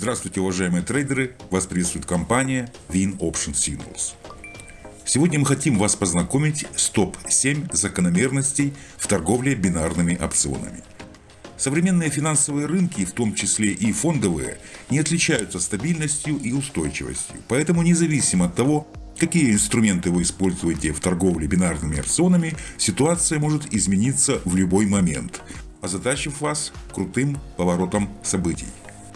Здравствуйте, уважаемые трейдеры! Вас приветствует компания Win Option Signals. Сегодня мы хотим вас познакомить с топ-7 закономерностей в торговле бинарными опционами. Современные финансовые рынки, в том числе и фондовые, не отличаются стабильностью и устойчивостью. Поэтому независимо от того, какие инструменты вы используете в торговле бинарными опционами, ситуация может измениться в любой момент, озадачив вас крутым поворотом событий.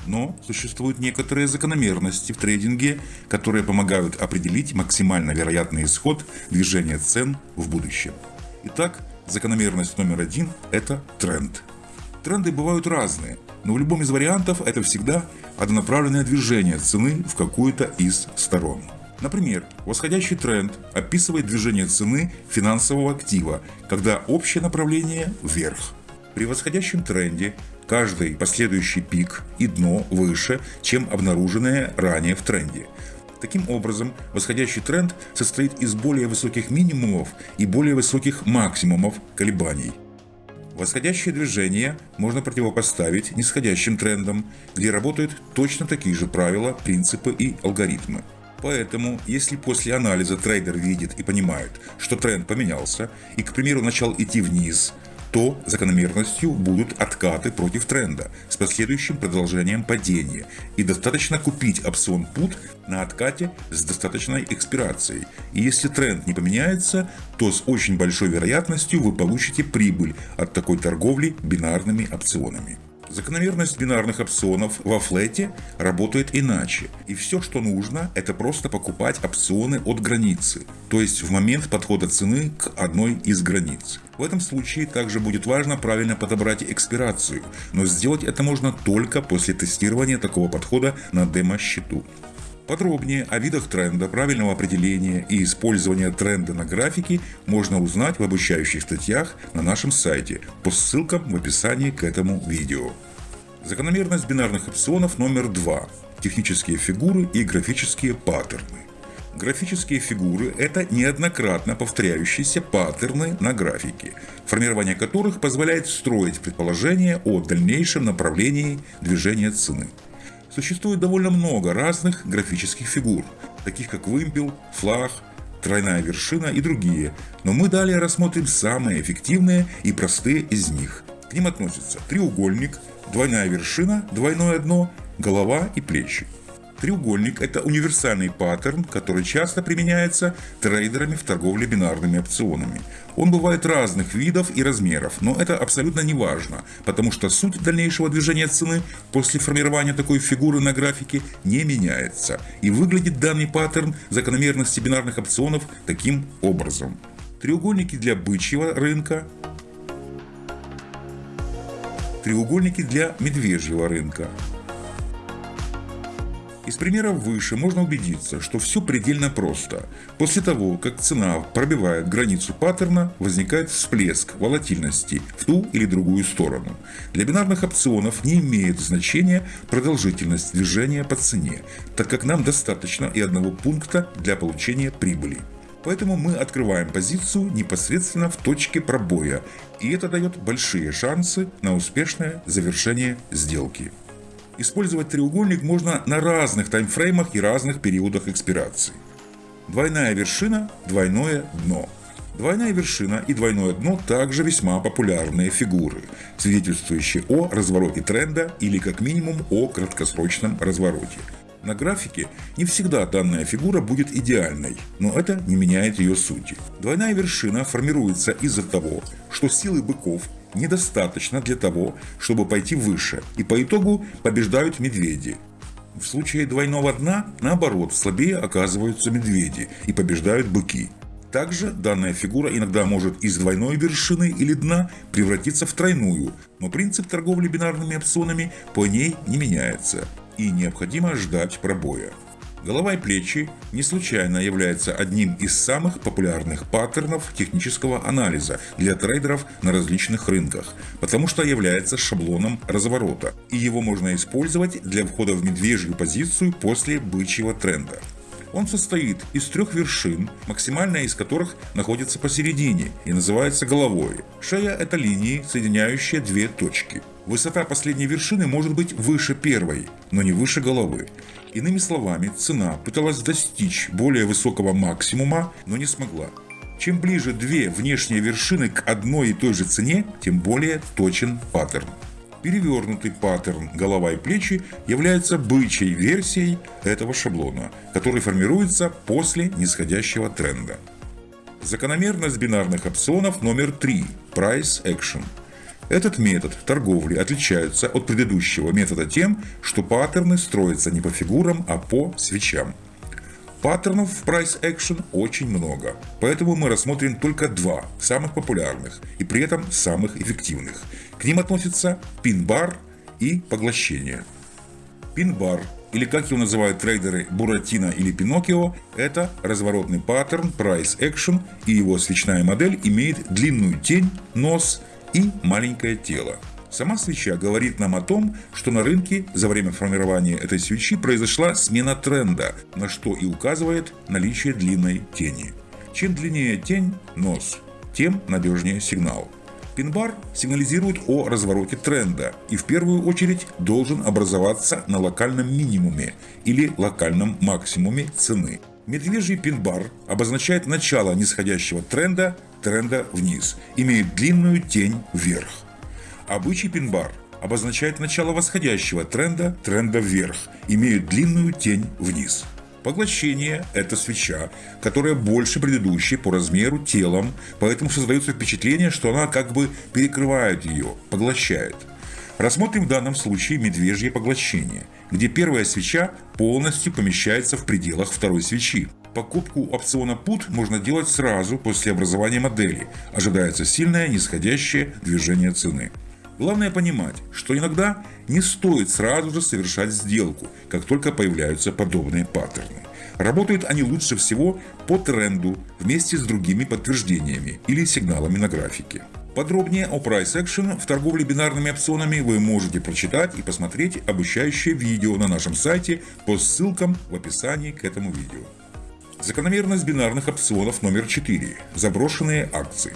Но существуют некоторые закономерности в трейдинге, которые помогают определить максимально вероятный исход движения цен в будущем. Итак, закономерность номер один – это тренд. Тренды бывают разные, но в любом из вариантов это всегда однонаправленное движение цены в какую-то из сторон. Например, восходящий тренд описывает движение цены финансового актива, когда общее направление вверх. При восходящем тренде каждый последующий пик и дно выше, чем обнаруженное ранее в тренде. Таким образом, восходящий тренд состоит из более высоких минимумов и более высоких максимумов колебаний. Восходящее движение можно противопоставить нисходящим трендам, где работают точно такие же правила, принципы и алгоритмы. Поэтому, если после анализа трейдер видит и понимает, что тренд поменялся и, к примеру, начал идти вниз, то закономерностью будут откаты против тренда с последующим продолжением падения и достаточно купить опцион PUT на откате с достаточной экспирацией. И если тренд не поменяется, то с очень большой вероятностью вы получите прибыль от такой торговли бинарными опционами. Закономерность бинарных опционов во флете работает иначе. И все, что нужно, это просто покупать опционы от границы, то есть в момент подхода цены к одной из границ. В этом случае также будет важно правильно подобрать экспирацию, но сделать это можно только после тестирования такого подхода на демо-счету. Подробнее о видах тренда, правильного определения и использования тренда на графике можно узнать в обучающих статьях на нашем сайте по ссылкам в описании к этому видео. Закономерность бинарных опционов номер два. Технические фигуры и графические паттерны. Графические фигуры – это неоднократно повторяющиеся паттерны на графике, формирование которых позволяет строить предположения о дальнейшем направлении движения цены. Существует довольно много разных графических фигур, таких как вымпел, флаг, тройная вершина и другие, но мы далее рассмотрим самые эффективные и простые из них. К ним относятся треугольник, двойная вершина, двойное дно, голова и плечи. Треугольник – это универсальный паттерн, который часто применяется трейдерами в торговле бинарными опционами. Он бывает разных видов и размеров, но это абсолютно не важно, потому что суть дальнейшего движения цены после формирования такой фигуры на графике не меняется. И выглядит данный паттерн закономерности бинарных опционов таким образом. Треугольники для бычьего рынка, треугольники для медвежьего рынка. Из примеров выше можно убедиться, что все предельно просто. После того, как цена пробивает границу паттерна, возникает всплеск волатильности в ту или другую сторону. Для бинарных опционов не имеет значения продолжительность движения по цене, так как нам достаточно и одного пункта для получения прибыли. Поэтому мы открываем позицию непосредственно в точке пробоя, и это дает большие шансы на успешное завершение сделки. Использовать треугольник можно на разных таймфреймах и разных периодах экспирации. Двойная вершина, двойное дно. Двойная вершина и двойное дно также весьма популярные фигуры, свидетельствующие о развороте тренда или как минимум о краткосрочном развороте. На графике не всегда данная фигура будет идеальной, но это не меняет ее сути. Двойная вершина формируется из-за того, что силы быков недостаточно для того, чтобы пойти выше, и по итогу побеждают медведи. В случае двойного дна, наоборот, слабее оказываются медведи и побеждают быки. Также данная фигура иногда может из двойной вершины или дна превратиться в тройную, но принцип торговли бинарными опционами по ней не меняется и необходимо ждать пробоя. Голова и плечи не случайно являются одним из самых популярных паттернов технического анализа для трейдеров на различных рынках, потому что является шаблоном разворота, и его можно использовать для входа в медвежью позицию после бычьего тренда. Он состоит из трех вершин, максимальная из которых находится посередине и называется головой. Шея – это линии, соединяющие две точки. Высота последней вершины может быть выше первой, но не выше головы. Иными словами, цена пыталась достичь более высокого максимума, но не смогла. Чем ближе две внешние вершины к одной и той же цене, тем более точен паттерн. Перевернутый паттерн голова и плечи является бычьей версией этого шаблона, который формируется после нисходящего тренда. Закономерность бинарных опционов номер 3 – Price Action – этот метод торговли отличается от предыдущего метода тем, что паттерны строятся не по фигурам, а по свечам. Паттернов в Price Action очень много, поэтому мы рассмотрим только два самых популярных и при этом самых эффективных. К ним относятся пин-бар и поглощение. Пин-бар или как его называют трейдеры Буратино или Пиноккио, это разворотный паттерн Price Action и его свечная модель имеет длинную тень, нос и маленькое тело. Сама свеча говорит нам о том, что на рынке за время формирования этой свечи произошла смена тренда, на что и указывает наличие длинной тени. Чем длиннее тень, нос, тем надежнее сигнал. Пинбар сигнализирует о развороте тренда и в первую очередь должен образоваться на локальном минимуме или локальном максимуме цены. Медвежий пинбар обозначает начало нисходящего тренда тренда вниз, имеет длинную тень вверх. Обычный пин-бар обозначает начало восходящего тренда, тренда вверх, имеет длинную тень вниз. Поглощение – это свеча, которая больше предыдущей по размеру телом, поэтому создается впечатление, что она как бы перекрывает ее, поглощает. Рассмотрим в данном случае медвежье поглощение, где первая свеча полностью помещается в пределах второй свечи. Покупку опциона PUT можно делать сразу после образования модели. Ожидается сильное нисходящее движение цены. Главное понимать, что иногда не стоит сразу же совершать сделку, как только появляются подобные паттерны. Работают они лучше всего по тренду вместе с другими подтверждениями или сигналами на графике. Подробнее о Price Action в торговле бинарными опционами вы можете прочитать и посмотреть обучающее видео на нашем сайте по ссылкам в описании к этому видео. Закономерность бинарных опционов номер 4. Заброшенные акции.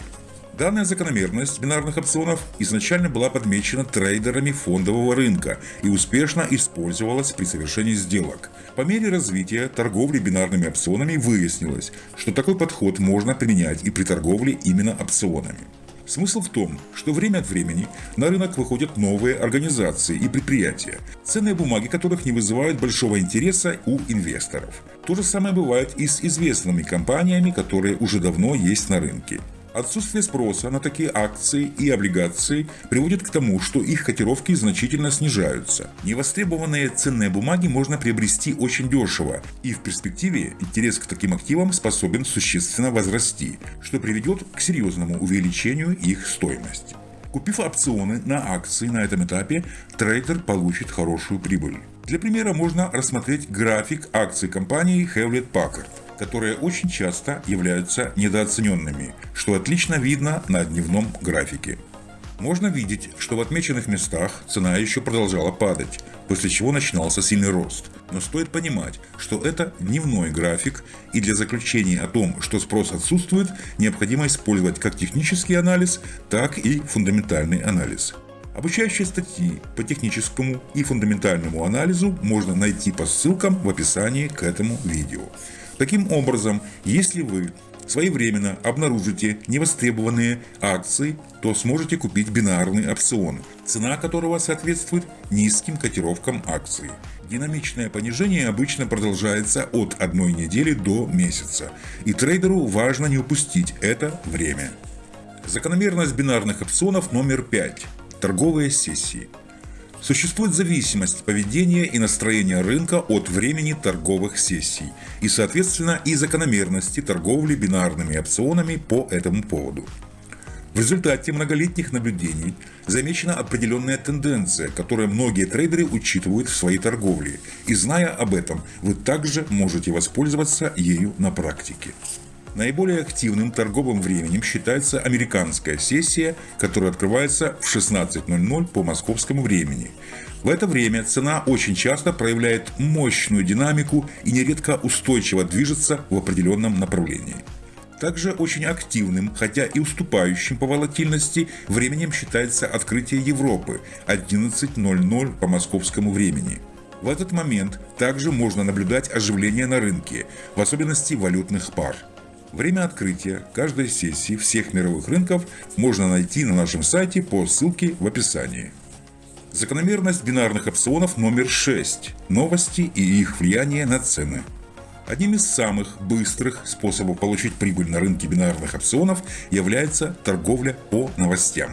Данная закономерность бинарных опционов изначально была подмечена трейдерами фондового рынка и успешно использовалась при совершении сделок. По мере развития торговли бинарными опционами выяснилось, что такой подход можно применять и при торговле именно опционами. Смысл в том, что время от времени на рынок выходят новые организации и предприятия, ценные бумаги которых не вызывают большого интереса у инвесторов. То же самое бывает и с известными компаниями, которые уже давно есть на рынке. Отсутствие спроса на такие акции и облигации приводит к тому, что их котировки значительно снижаются. Невостребованные ценные бумаги можно приобрести очень дешево, и в перспективе интерес к таким активам способен существенно возрасти, что приведет к серьезному увеличению их стоимости. Купив опционы на акции на этом этапе, трейдер получит хорошую прибыль. Для примера можно рассмотреть график акций компании Hewlett Packard которые очень часто являются недооцененными, что отлично видно на дневном графике. Можно видеть, что в отмеченных местах цена еще продолжала падать, после чего начинался сильный рост. Но стоит понимать, что это дневной график, и для заключения о том, что спрос отсутствует, необходимо использовать как технический анализ, так и фундаментальный анализ. Обучающие статьи по техническому и фундаментальному анализу можно найти по ссылкам в описании к этому видео. Таким образом, если вы своевременно обнаружите невостребованные акции, то сможете купить бинарный опцион, цена которого соответствует низким котировкам акций. Динамичное понижение обычно продолжается от одной недели до месяца, и трейдеру важно не упустить это время. Закономерность бинарных опционов номер 5. Торговые сессии. Существует зависимость поведения и настроения рынка от времени торговых сессий и, соответственно, и закономерности торговли бинарными опционами по этому поводу. В результате многолетних наблюдений замечена определенная тенденция, которую многие трейдеры учитывают в своей торговле, и зная об этом, вы также можете воспользоваться ею на практике. Наиболее активным торговым временем считается американская сессия, которая открывается в 16.00 по московскому времени. В это время цена очень часто проявляет мощную динамику и нередко устойчиво движется в определенном направлении. Также очень активным, хотя и уступающим по волатильности, временем считается открытие Европы 11.00 по московскому времени. В этот момент также можно наблюдать оживление на рынке, в особенности валютных пар. Время открытия каждой сессии всех мировых рынков можно найти на нашем сайте по ссылке в описании. Закономерность бинарных опционов номер 6. Новости и их влияние на цены. Одним из самых быстрых способов получить прибыль на рынке бинарных опционов является торговля по новостям.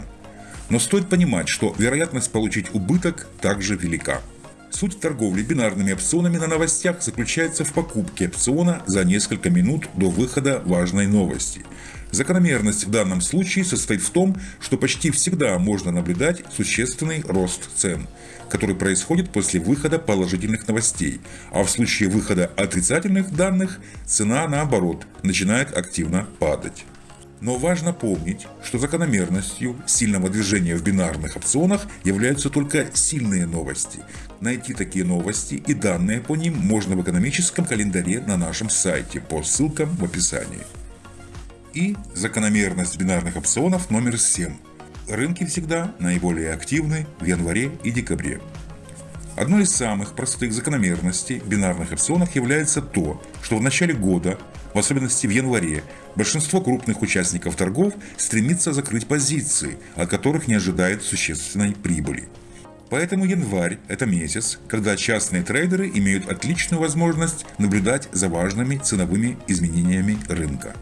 Но стоит понимать, что вероятность получить убыток также велика. Суть торговли бинарными опционами на новостях заключается в покупке опциона за несколько минут до выхода важной новости. Закономерность в данном случае состоит в том, что почти всегда можно наблюдать существенный рост цен – который происходит после выхода положительных новостей, а в случае выхода отрицательных данных цена наоборот начинает активно падать. Но важно помнить, что закономерностью сильного движения в бинарных опционах являются только сильные новости. Найти такие новости и данные по ним можно в экономическом календаре на нашем сайте по ссылкам в описании. И закономерность бинарных опционов номер 7 рынки всегда наиболее активны в январе и декабре. Одной из самых простых закономерностей бинарных опционов является то, что в начале года, в особенности в январе, большинство крупных участников торгов стремится закрыть позиции, от которых не ожидает существенной прибыли. Поэтому январь – это месяц, когда частные трейдеры имеют отличную возможность наблюдать за важными ценовыми изменениями рынка.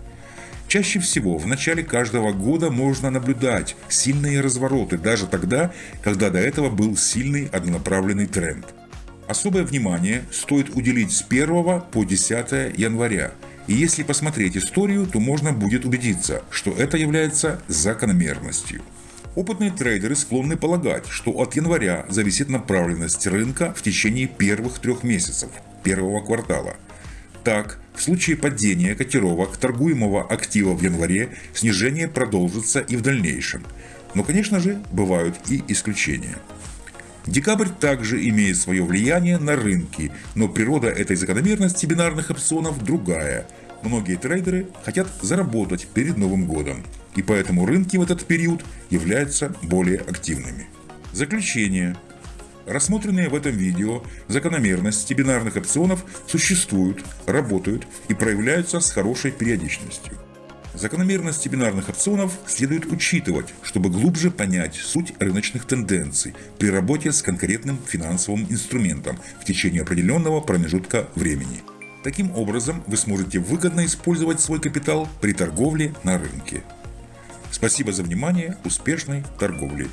Чаще всего в начале каждого года можно наблюдать сильные развороты, даже тогда, когда до этого был сильный однонаправленный тренд. Особое внимание стоит уделить с 1 по 10 января. И если посмотреть историю, то можно будет убедиться, что это является закономерностью. Опытные трейдеры склонны полагать, что от января зависит направленность рынка в течение первых трех месяцев, первого квартала – так, в случае падения котировок торгуемого актива в январе, снижение продолжится и в дальнейшем. Но, конечно же, бывают и исключения. Декабрь также имеет свое влияние на рынки, но природа этой закономерности бинарных опционов другая. Многие трейдеры хотят заработать перед Новым годом, и поэтому рынки в этот период являются более активными. Заключение. Рассмотренные в этом видео закономерности бинарных опционов существуют, работают и проявляются с хорошей периодичностью. Закономерности бинарных опционов следует учитывать, чтобы глубже понять суть рыночных тенденций при работе с конкретным финансовым инструментом в течение определенного промежутка времени. Таким образом, вы сможете выгодно использовать свой капитал при торговле на рынке. Спасибо за внимание, успешной торговли!